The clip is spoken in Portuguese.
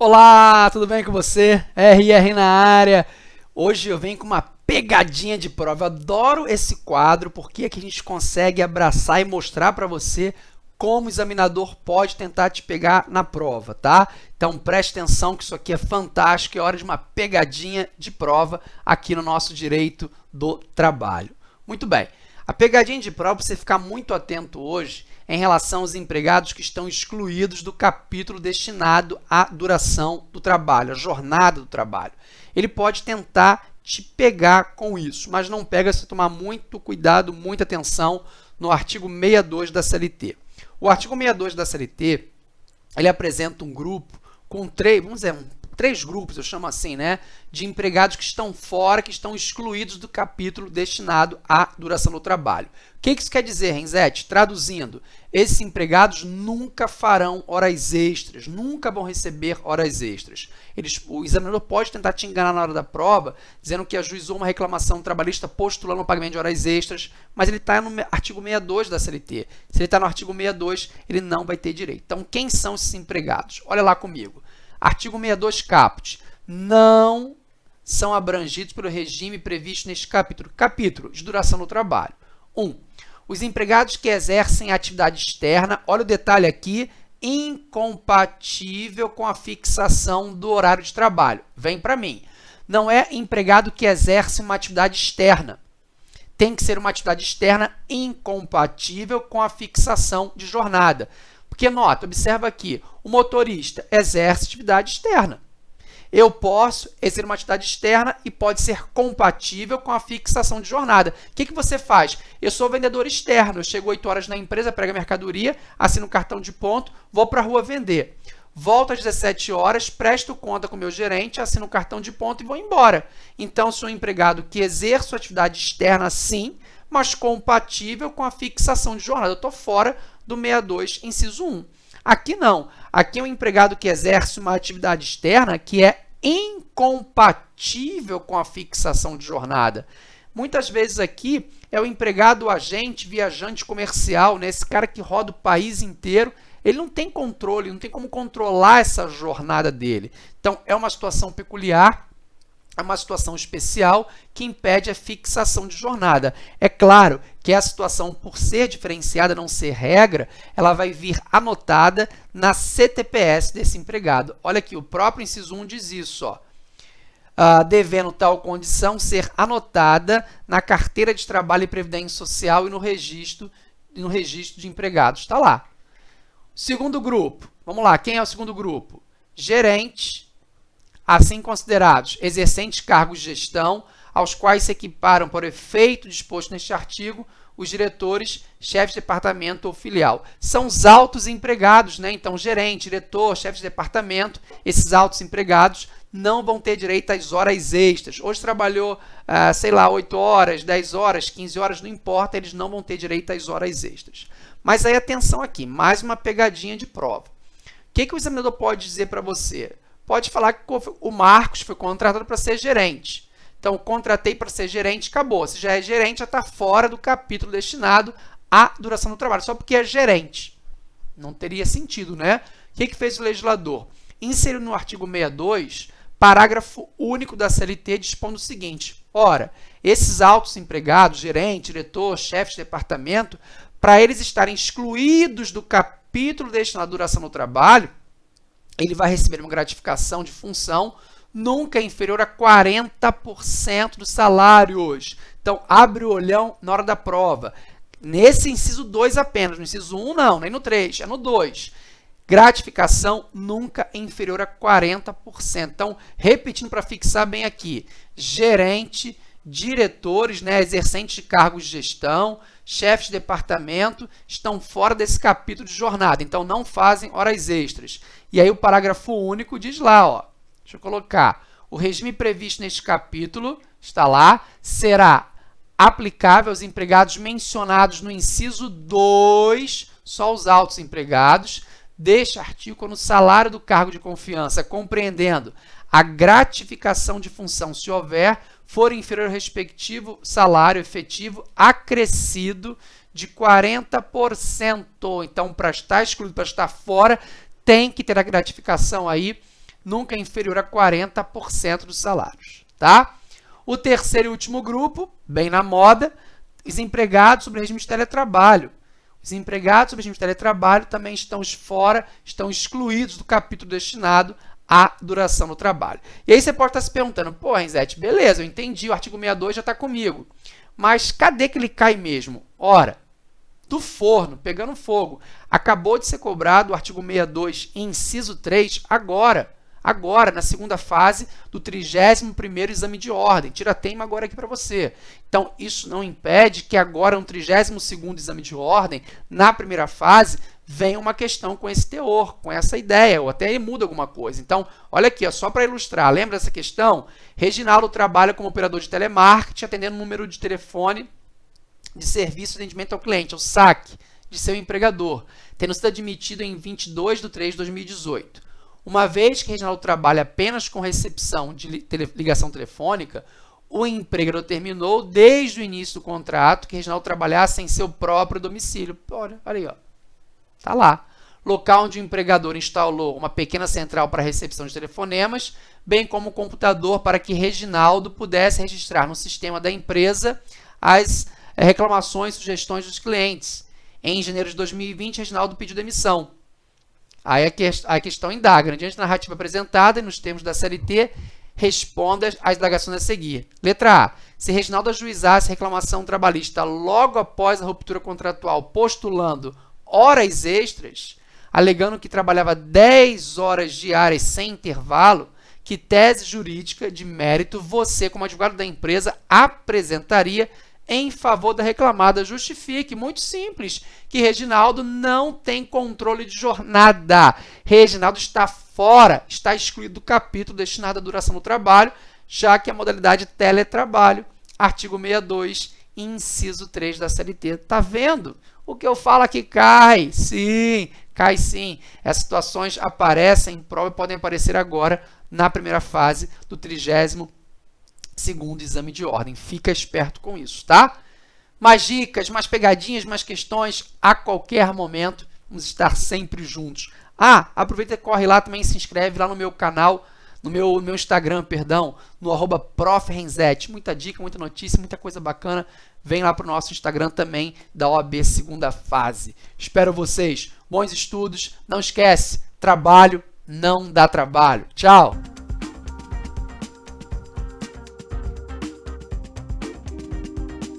Olá, tudo bem com você? RR na área. Hoje eu venho com uma pegadinha de prova. Eu adoro esse quadro porque aqui a gente consegue abraçar e mostrar para você como o examinador pode tentar te pegar na prova, tá? Então preste atenção que isso aqui é fantástico, é hora de uma pegadinha de prova aqui no nosso direito do trabalho. Muito bem, a pegadinha de prova, para você ficar muito atento hoje, em relação aos empregados que estão excluídos do capítulo destinado à duração do trabalho, à jornada do trabalho. Ele pode tentar te pegar com isso, mas não pega se tomar muito cuidado, muita atenção no artigo 62 da CLT. O artigo 62 da CLT, ele apresenta um grupo com três, vamos dizer, um três grupos, eu chamo assim, né, de empregados que estão fora, que estão excluídos do capítulo destinado à duração do trabalho. O que isso quer dizer, Renzete? Traduzindo, esses empregados nunca farão horas extras, nunca vão receber horas extras. Eles, o examinador pode tentar te enganar na hora da prova, dizendo que ajuizou uma reclamação trabalhista postulando o pagamento de horas extras, mas ele está no artigo 62 da CLT. Se ele está no artigo 62, ele não vai ter direito. Então, quem são esses empregados? Olha lá comigo. Artigo 62 caput. Não são abrangidos pelo regime previsto neste capítulo. Capítulo de duração do trabalho. 1. Um, os empregados que exercem atividade externa, olha o detalhe aqui, incompatível com a fixação do horário de trabalho. Vem para mim. Não é empregado que exerce uma atividade externa. Tem que ser uma atividade externa incompatível com a fixação de jornada. Porque, nota, observa aqui, o motorista exerce atividade externa. Eu posso exercer uma atividade externa e pode ser compatível com a fixação de jornada. O que, que você faz? Eu sou vendedor externo, eu chego 8 horas na empresa, prego a mercadoria, assino o cartão de ponto, vou para a rua vender. Volto às 17 horas, presto conta com o meu gerente, assino o cartão de ponto e vou embora. Então, sou um empregado que exerço atividade externa sim, mas compatível com a fixação de jornada. Eu estou fora do 62, inciso 1. Aqui não. Aqui é um empregado que exerce uma atividade externa que é incompatível com a fixação de jornada. Muitas vezes aqui é o empregado agente, viajante comercial, né? esse cara que roda o país inteiro, ele não tem controle, não tem como controlar essa jornada dele. Então, é uma situação peculiar é uma situação especial que impede a fixação de jornada. É claro que a situação, por ser diferenciada, não ser regra, ela vai vir anotada na CTPS desse empregado. Olha aqui, o próprio inciso 1 diz isso, ó. Uh, devendo tal condição ser anotada na carteira de trabalho e previdência social e no registro, no registro de empregados. Está lá. Segundo grupo, vamos lá, quem é o segundo grupo? Gerente, assim considerados exercentes cargos de gestão, aos quais se equiparam, por efeito disposto neste artigo, os diretores, chefes de departamento ou filial. São os altos empregados, né? Então, gerente, diretor, chefe de departamento, esses altos empregados não vão ter direito às horas extras. Hoje trabalhou, ah, sei lá, 8 horas, 10 horas, 15 horas, não importa, eles não vão ter direito às horas extras. Mas aí, atenção aqui, mais uma pegadinha de prova. O que, que o examinador pode dizer para você? Pode falar que o Marcos foi contratado para ser gerente. Então, contratei para ser gerente, acabou. Se já é gerente, já está fora do capítulo destinado à duração do trabalho, só porque é gerente. Não teria sentido, né? O que, que fez o legislador? Inseriu no artigo 62, parágrafo único da CLT, dispondo o seguinte, ora, esses altos empregados, gerente, diretor, chefe de departamento, para eles estarem excluídos do capítulo destinado à duração do trabalho, ele vai receber uma gratificação de função nunca inferior a 40% dos salários. Então, abre o olhão na hora da prova. Nesse inciso 2 apenas, no inciso 1 um, não, nem no 3, é no 2. Gratificação nunca inferior a 40%. Então, repetindo para fixar bem aqui, gerente, diretores, né, exercentes de cargos de gestão, chefes de departamento, estão fora desse capítulo de jornada, então não fazem horas extras. E aí o parágrafo único diz lá, ó, deixa eu colocar, o regime previsto neste capítulo, está lá, será aplicável aos empregados mencionados no inciso 2, só os altos empregados, deste artigo quando o salário do cargo de confiança, compreendendo a gratificação de função, se houver, for inferior ao respectivo salário efetivo acrescido de 40%. Então, para estar excluído, para estar fora, tem que ter a gratificação aí nunca inferior a 40% dos salários, tá? O terceiro e último grupo, bem na moda, os empregados sobre regime de teletrabalho. Os empregados sobre regime de teletrabalho também estão fora, estão excluídos do capítulo destinado à duração do trabalho. E aí você pode estar se perguntando, pô, Renzete, beleza, eu entendi, o artigo 62 já está comigo. Mas cadê que ele cai mesmo? Ora, do forno, pegando fogo. Acabou de ser cobrado o artigo 62, inciso 3, agora agora, na segunda fase do 31º exame de ordem. Tira tema agora aqui para você. Então, isso não impede que agora, no 32º exame de ordem, na primeira fase, venha uma questão com esse teor, com essa ideia, ou até muda alguma coisa. Então, olha aqui, ó, só para ilustrar, lembra dessa questão? Reginaldo trabalha como operador de telemarketing, atendendo o número de telefone de serviço de atendimento ao cliente, o SAC, de seu empregador, tendo sido admitido em 22 de 3 de 2018. Uma vez que Reginaldo trabalha apenas com recepção de ligação telefônica, o empregador terminou desde o início do contrato que Reginaldo trabalhasse em seu próprio domicílio. Olha, olha aí, ó. Tá lá. Local onde o empregador instalou uma pequena central para recepção de telefonemas, bem como computador para que Reginaldo pudesse registrar no sistema da empresa as eh, reclamações e sugestões dos clientes. Em janeiro de 2020, Reginaldo pediu demissão. Aí a, a questão indaga, diante da narrativa apresentada e nos termos da CLT, responda às indagações a seguir. Letra A. Se Reginaldo ajuizasse reclamação trabalhista logo após a ruptura contratual, postulando horas extras, alegando que trabalhava 10 horas diárias sem intervalo, que tese jurídica de mérito você, como advogado da empresa, apresentaria em favor da reclamada justifique. Muito simples, que Reginaldo não tem controle de jornada. Reginaldo está fora, está excluído do capítulo destinado à duração do trabalho, já que a modalidade teletrabalho, artigo 62, inciso 3 da CLT. Está vendo? O que eu falo aqui cai. Sim, cai sim. Essas situações aparecem em prova e podem aparecer agora na primeira fase do trigésimo segundo exame de ordem. Fica esperto com isso, tá? Mais dicas, mais pegadinhas, mais questões a qualquer momento. Vamos estar sempre juntos. Ah, aproveita e corre lá também se inscreve lá no meu canal, no meu, no meu Instagram, perdão, no arroba Muita dica, muita notícia, muita coisa bacana. Vem lá para o nosso Instagram também da OAB segunda fase. Espero vocês. Bons estudos. Não esquece, trabalho não dá trabalho. Tchau!